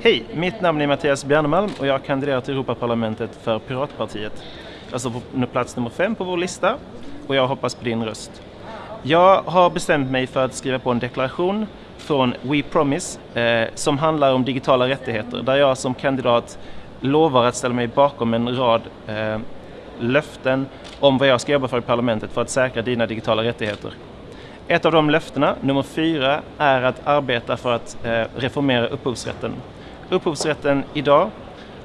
Hej, mitt namn är Mattias Bjernemalm och jag kandiderar till Europaparlamentet för Piratpartiet. Jag står på plats nummer fem på vår lista och jag hoppas på din röst. Jag har bestämt mig för att skriva på en deklaration från We Promise eh, som handlar om digitala rättigheter där jag som kandidat lovar att ställa mig bakom en rad eh, löften om vad jag ska jobba för i parlamentet för att säkra dina digitala rättigheter. Ett av de löftena, nummer fyra, är att arbeta för att eh, reformera upphovsrätten. Upphovsrätten idag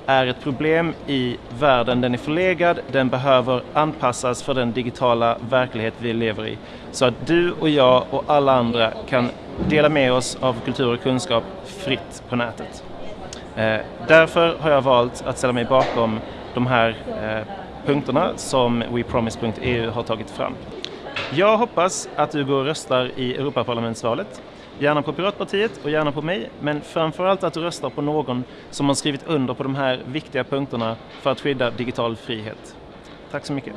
är ett problem i världen. Den är förlegad, den behöver anpassas för den digitala verklighet vi lever i. Så att du och jag och alla andra kan dela med oss av kultur och kunskap fritt på nätet. Eh, därför har jag valt att ställa mig bakom de här eh, punkterna som WePromise.eu har tagit fram. Jag hoppas att du går och röstar i Europaparlamentsvalet. Gärna på Piratpartiet och gärna på mig, men framförallt att du röstar på någon som har skrivit under på de här viktiga punkterna för att skydda digital frihet. Tack så mycket.